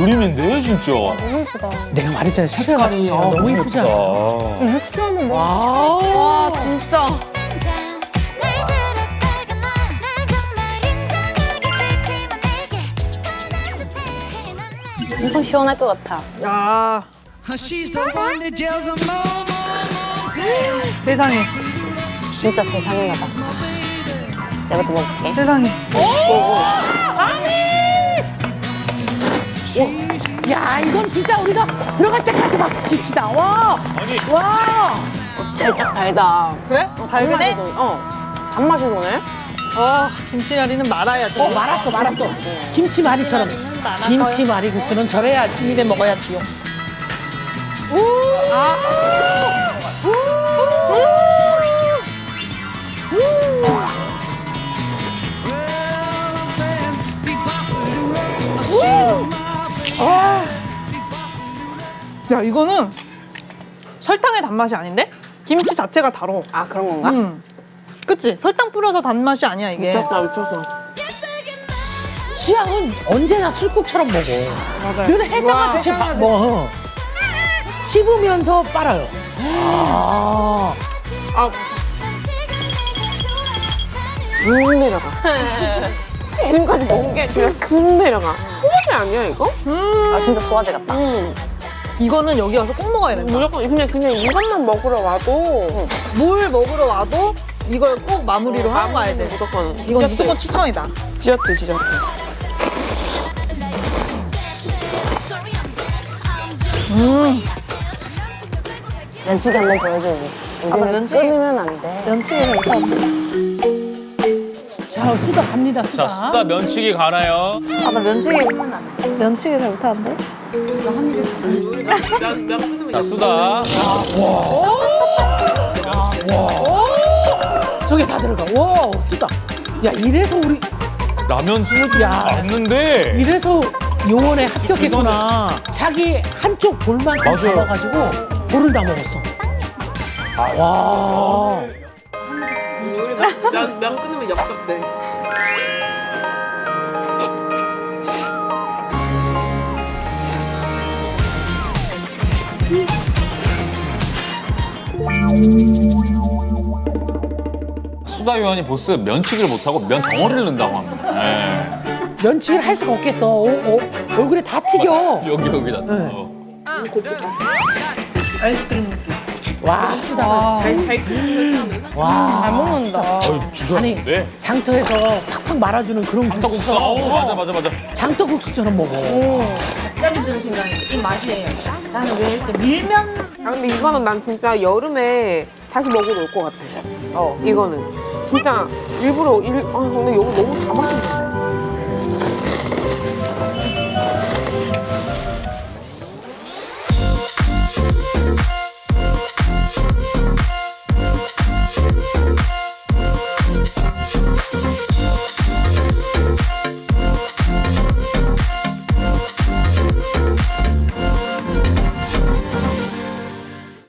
그림인데 진짜. 너무 예쁘다. 내가 말했잖아 색깔이 아, 너무. 예쁘다. 육수 한번 먹어. 와. 와 진짜. 엄청 시원할 것 같아. 야 세상에 진짜 세상인가 봐. 내가 좀 먹을게. 세상에 야 이건 진짜 우리가 들어갈 때까지 박수 칩시다. 와. 아니 와. 살짝 달다. 그래? 달근해? 단맛이 도- 어. 단맛이 도네? 어 김치말이는 말아야지 어 말았어 말았어. 김치말이처럼. 김치말이 국수는 절여야지 입에 먹어야지요. 야 이거는 설탕의 단맛이 아닌데? 김치 자체가 달어 아 그런 건가? 음. 그치? 설탕 뿌려서 단맛이 아니야 이게 미쳤다 미쳤어. 수양은 언제나 술국처럼 먹어. 맞아요 그는 해장하듯이 와, 막 먹어. 씹으면서 빨아요. 아. 금 내려가. 지금까지 먹은 게 그냥 금 내려가. 소화제 아니야 이거? 아 진짜 소화제 같다. 이거는 여기 와서 꼭 먹어야 된다 무조건 그냥 그냥 이것만 먹으러 와도 뭘 먹으러 와도 이걸 꼭 마무리로 하고 가야 돼 무조건. 이건 무조건 추천이다 디저트 디저트. 음. 면치기 한번 보여줘야지. 우리는 면치기? 끊으면 안 돼. 면치기 잘못하는데. 자 수다 갑니다 수다. 자 수다 면치기 가나요? 아 나 면치기 면치기 잘 못하는데. 자 수다. 저게 다 들어가. 와 수다. 야 이래서 우리 라면 스물 야. 맞는데. 이래서 요원에 합격했구나. 자기 한쪽 볼만큼 맞아요. 잡아가지고 볼을 다 먹었어. 와. 면, 면 끊으면 엽떡 돼. 수다 요한이 보스 면치기를 못하고 면 덩어리를 넣는다고 합니다. 네. 면치기를 할 수가 없겠어. 어, 어, 얼굴에 다 튀겨. 여기 여기다. 네. 어. 와 수다. 아, 와. 잘 먹는다. 어이 진짜 아니 맛있는데. 장터에서 팍팍 말아주는 그런 장떡국수. 국수처럼. 어 맞아 맞아 맞아. 장떡국수처럼 먹어. 아 근데 이거는 난 진짜 여름에 다시 먹으러 올 것 같아. 어 이거는 진짜 일부러 일. 아 근데 여기 너무 다 맛있는데.